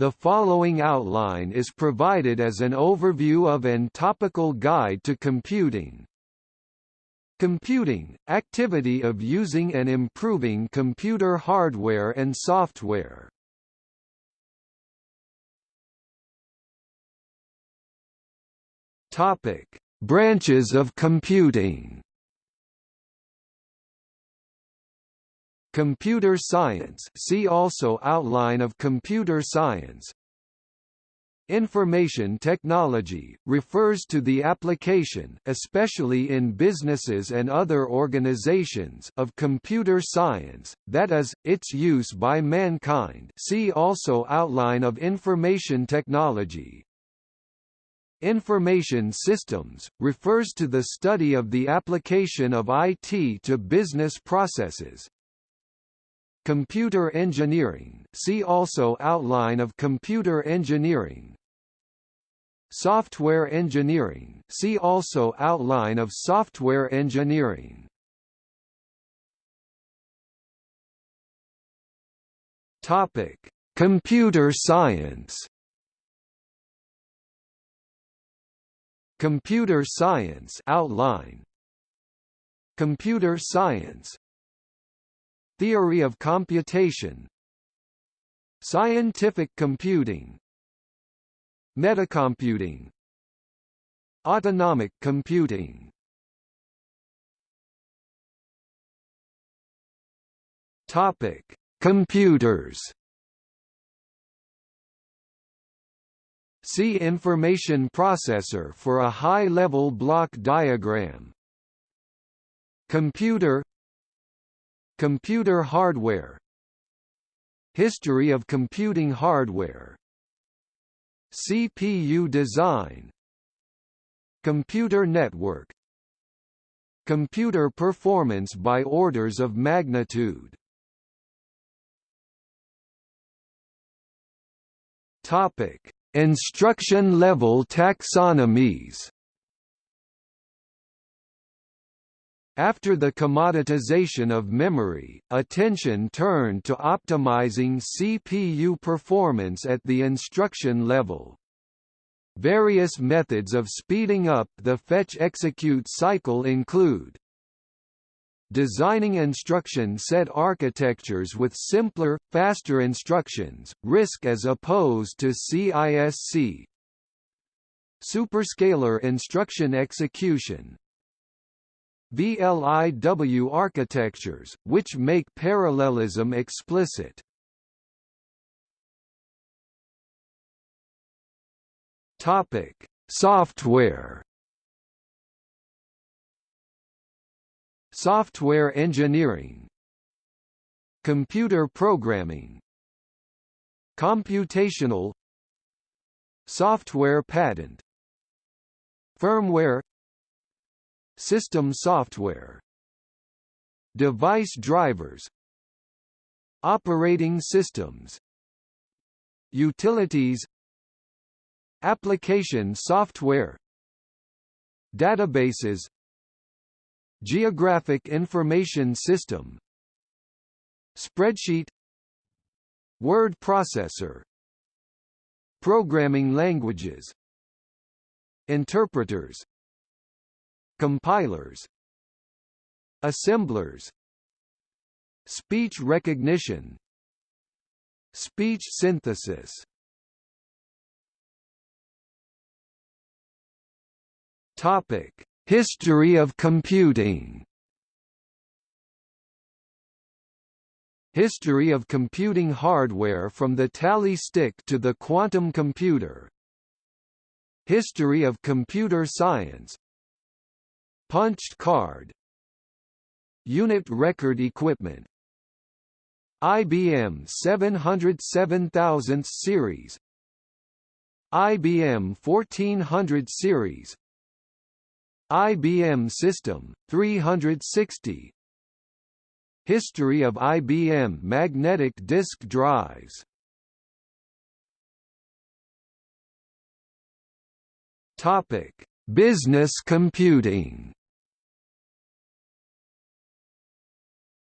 The following outline is provided as an overview of and topical guide to computing. Computing – activity of using and improving computer hardware and software. Topic: Branches of computing. Computer science. See also Outline of computer science. Information technology, refers to the application especially in businesses and other organizations of computer science, that is, its use by mankind. See also Outline of information technology. Information systems, refers to the study of the application of IT to business processes. Computer engineering see also Outline of computer engineering. Software engineering see also Outline of software engineering. Topic: Computer science Computer science outline Computer science Theory of computation Scientific computing Metacomputing Autonomic computing Topic: Computers See information processor for a high-level block diagram. Computer Computer hardware. History of computing hardware. CPU design. Computer network. Computer performance by orders of magnitude. Topic. Instruction-level taxonomies After the commoditization of memory, attention turned to optimizing CPU performance at the instruction level. Various methods of speeding up the fetch-execute cycle include designing instruction set architectures with simpler, faster instructions, RISC as opposed to CISC. Superscalar instruction execution VLIW architectures, which make parallelism explicit. Topic: Software Software engineering. Computer programming. Computational. Software patent. Firmware System software. Device drivers. Operating systems. Utilities. Application software. Databases. Geographic Information System. Spreadsheet. Word processor. Programming languages. Interpreters Compilers Assemblers Speech recognition Speech synthesis. Topic History of computing. History of computing hardware from the tally stick to the quantum computer. History of computer science Punched card. Unit record equipment. IBM 707,000 series. IBM 1400 series. IBM System 360 History of IBM magnetic disk drives. Topic: Business computing.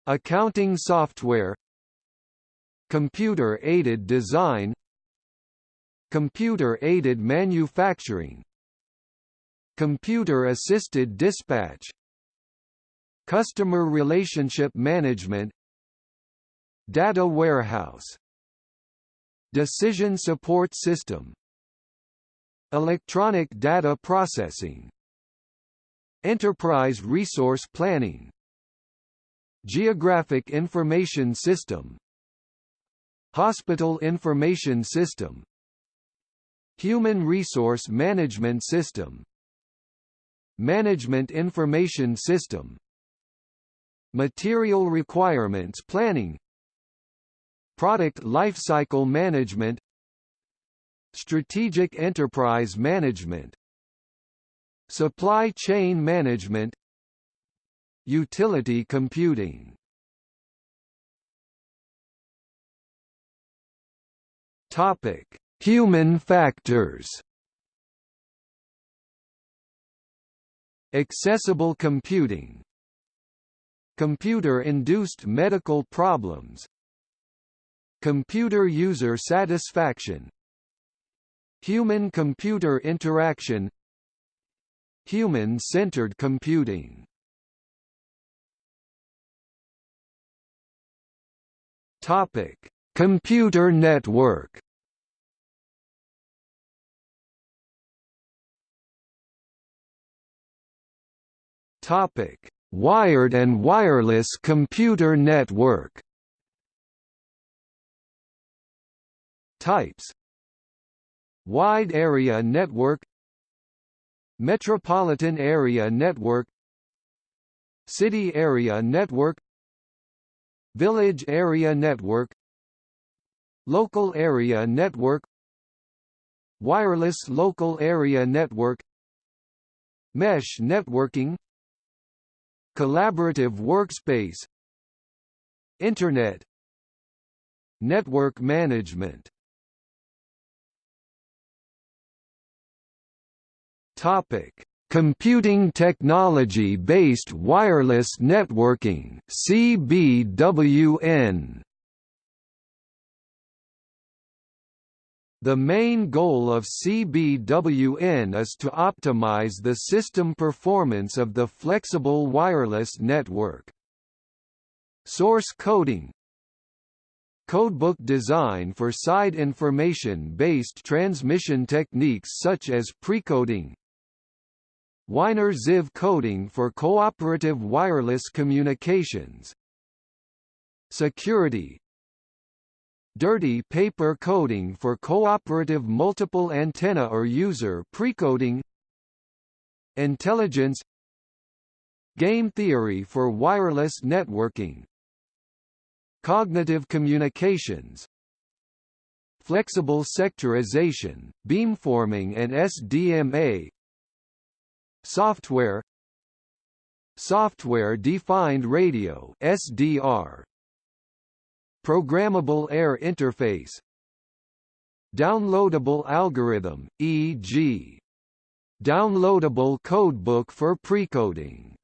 Accounting software Computer-aided design computer-aided manufacturing computer-assisted dispatch customer relationship management data warehouse decision support system electronic data processing enterprise resource planning geographic information system. Hospital information system. Human resource management system. Management information system. Material requirements planning. Product lifecycle management. Strategic enterprise management. Supply chain management utility computing. Topic. Human factors. Accessible computing. Computer-induced medical problems. Computer user satisfaction. Human-computer interaction. Human-centered computing Topic: Computer network. Topic: Wired and wireless computer network Types Wide Area Network Metropolitan Area Network City Area Network Village Area Network Local Area Network Wireless Local Area Network Mesh networking Collaborative workspace Internet Network management. Topic: Computing Technology-Based Wireless Networking (CBWN). The main goal of CBWN is to optimize the system performance of the flexible wireless network. Source coding Codebook design for side information-based transmission techniques such as precoding Wyner Ziv coding for cooperative wireless communications. Security. Dirty paper coding for cooperative multiple antenna or user precoding. Intelligence. Game theory for wireless networking. Cognitive communications. Flexible sectorization, beamforming and SDMA Software Software-defined radio SDR Programmable air interface Downloadable algorithm, e.g. Downloadable codebook for precoding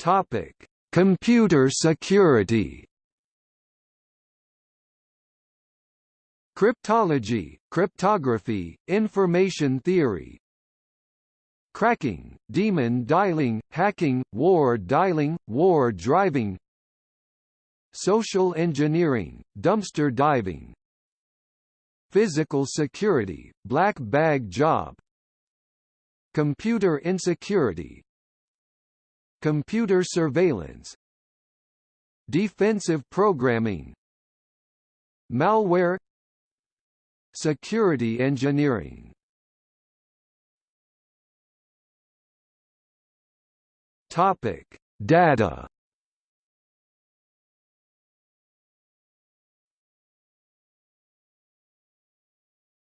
Topic: Computer security. Cryptology, cryptography, information theory, cracking, demon dialing, hacking, war dialing, war driving. Social engineering, dumpster diving. Physical security, black bag job. Computer insecurity. Computer surveillance. Defensive programming. Malware security engineering Topic: Data.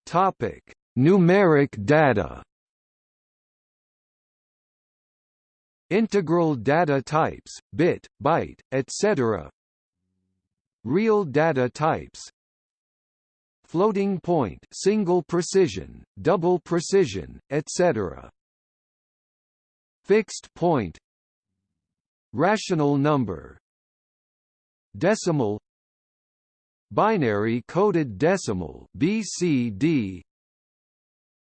Topic: Numeric data. Integral data types, bit, byte, etc. Real data types. Floating point, single precision, double precision, etc. Fixed point, rational number decimal binary coded decimal BCD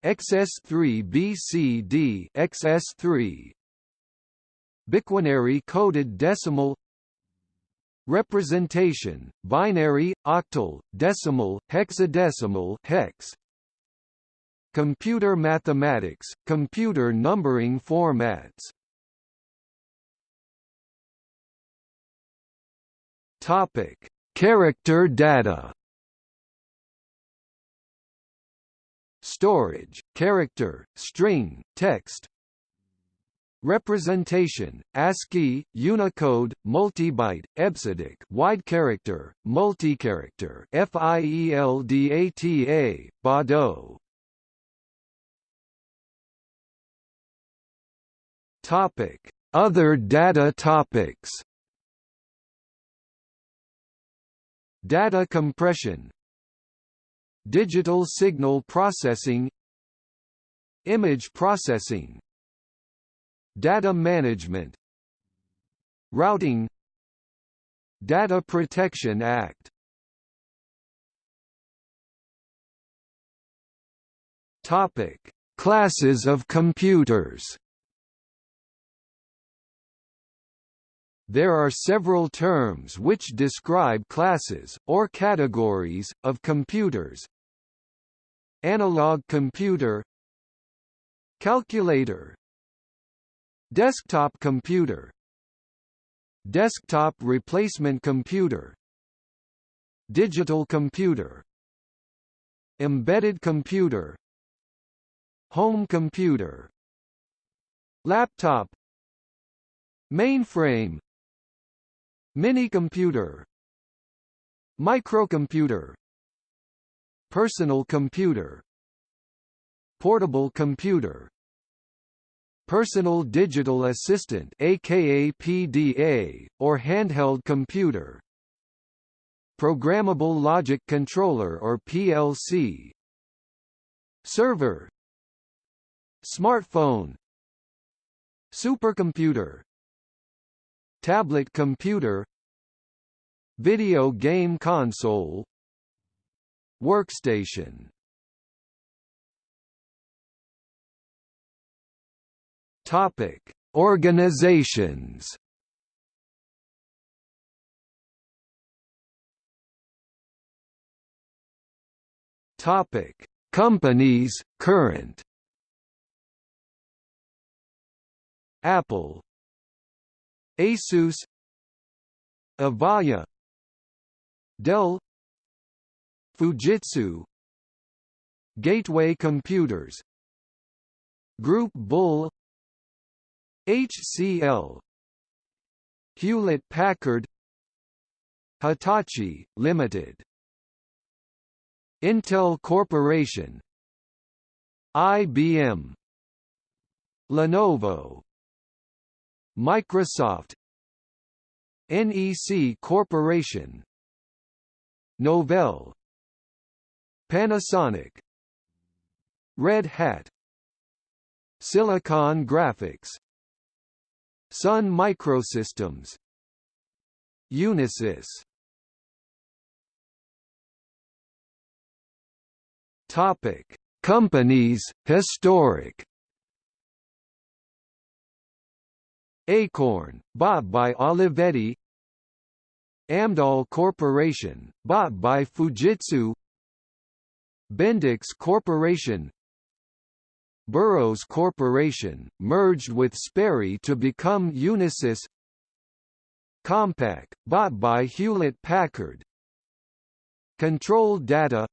XS3 BCD XS3 biquinary coded decimal representation binary octal decimal hexadecimal hex. Computer mathematics computer numbering formats. Topic character data. Storage, character, string, text Representation, ASCII, Unicode, multibyte, EBCDIC wide character, multi-character FIELDATA, Baudot Topic: Other data topics. Data compression. Digital signal processing. Image processing Data management. Routing. Data Protection Act. Topic: Classes of computers. There are several terms which describe classes, or categories, of computers. Analog computer. Calculator Desktop computer Desktop replacement computer Digital computer Embedded computer Home computer Laptop Mainframe Mini-computer Microcomputer Personal computer Portable computer Personal Digital Assistant aka PDA, or handheld computer. Programmable Logic Controller or PLC Server. Smartphone. Supercomputer. Tablet computer. Video game console. Workstation Topic: Organizations. Topic: Companies current. Apple, Asus, Avaya, Dell, Fujitsu, Gateway Computers, Group Bull HCL Hewlett-Packard Hitachi, Limited. Intel Corporation. IBM Lenovo. Microsoft. NEC Corporation. Novell. Panasonic. Red Hat. Silicon Graphics Sun Microsystems Unisys Topic: Companies historic. Acorn, bought by Olivetti. Amdahl Corporation, bought by Fujitsu. Bendix Corporation, Burroughs Corporation, merged with Sperry to become Unisys. Compaq, bought by Hewlett-Packard Control Data.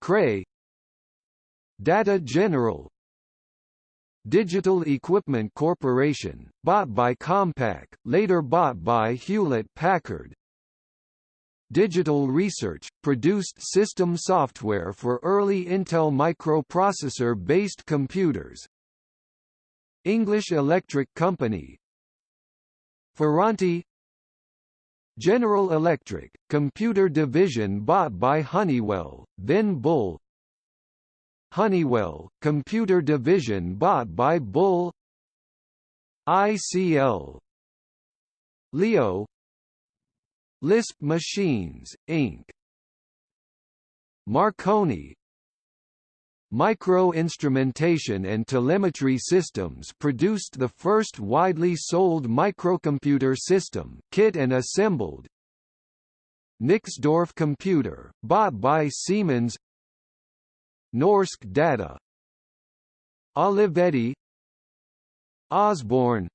Cray. Data General. Digital Equipment Corporation, bought by Compaq, later bought by Hewlett-Packard Digital Research, produced system software for early Intel microprocessor-based computers. English Electric Company. Ferranti. General Electric, computer division bought by Honeywell, then Bull. Honeywell, computer division bought by Bull. ICL Leo Lisp Machines, Inc. Marconi. Micro-instrumentation and telemetry systems produced the first widely sold microcomputer system kit and assembled. Nixdorf computer, bought by Siemens. Norsk Data. Olivetti. Osborne.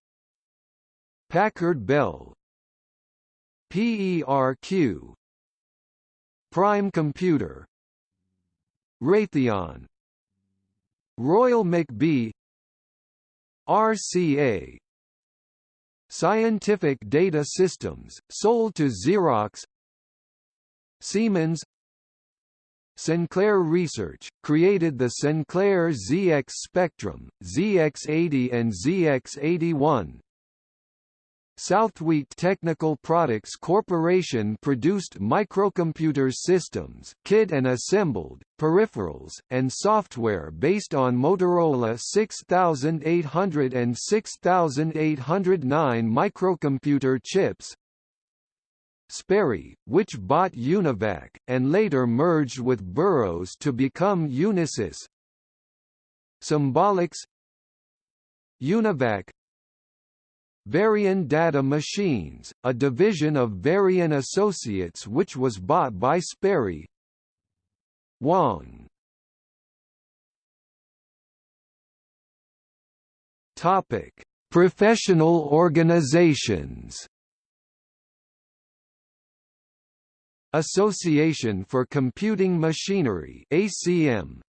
Packard Bell PERQ Prime Computer. Raytheon. Royal McBee RCA Scientific Data Systems, sold to Xerox. Siemens. Sinclair Research, created the Sinclair ZX Spectrum, ZX80 and ZX81, Southwest Technical Products Corporation produced microcomputer systems kit and assembled, peripherals, and software based on Motorola 6800 and 6809 microcomputer chips. Sperry, which bought Univac, and later merged with Burroughs to become Unisys. Symbolics Univac Varian Data Machines, a division of Varian Associates which was bought by Sperry Wang Topic: Professional organizations. Association for Computing Machinery (ACM).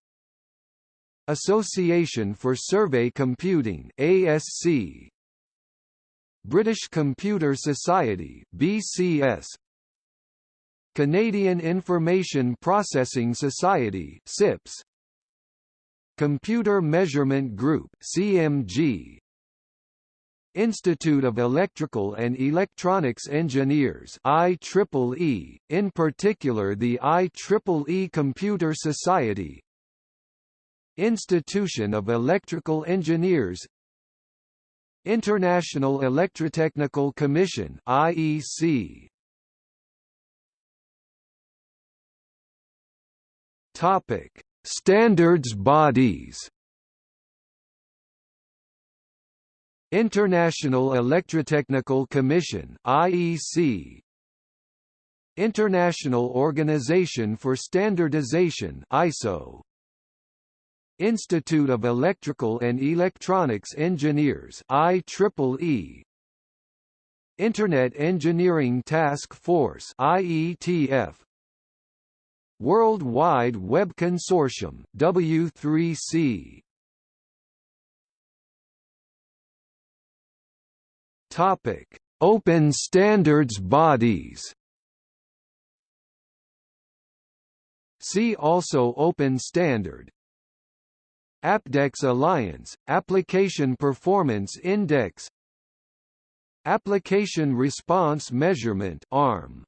Association for Survey Computing (ASC). British Computer Society BCS Canadian Information Processing Society CIPS Computer Measurement Group CMG Institute of Electrical and Electronics Engineers IEEE, in particular the IEEE Computer Society. Institution of Electrical Engineers International Electrotechnical Commission IEC Topic. Standards bodies. International Electrotechnical Commission IEC International Organization for Standardization ISO Institute of Electrical and Electronics Engineers IEEE Internet Engineering Task Force IETF World Wide Web Consortium W3C Topic. Open standards bodies. See also Open Standard Apdex Alliance, Application Performance Index. Application Response Measurement ARM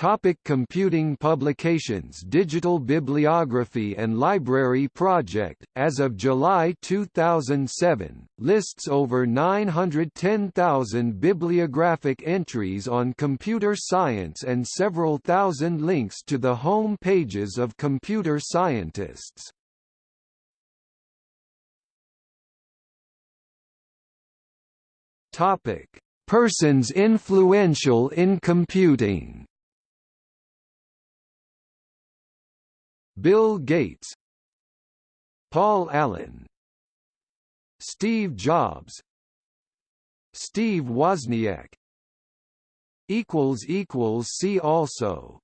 Topic computing publications Digital Bibliography and Library Project, as of July 2007, lists over 910,000 bibliographic entries on computer science and several thousand links to the home pages of computer scientists. Persons influential in computing. Bill Gates, Paul Allen, Steve Jobs, Steve Wozniak. Equals equals see also.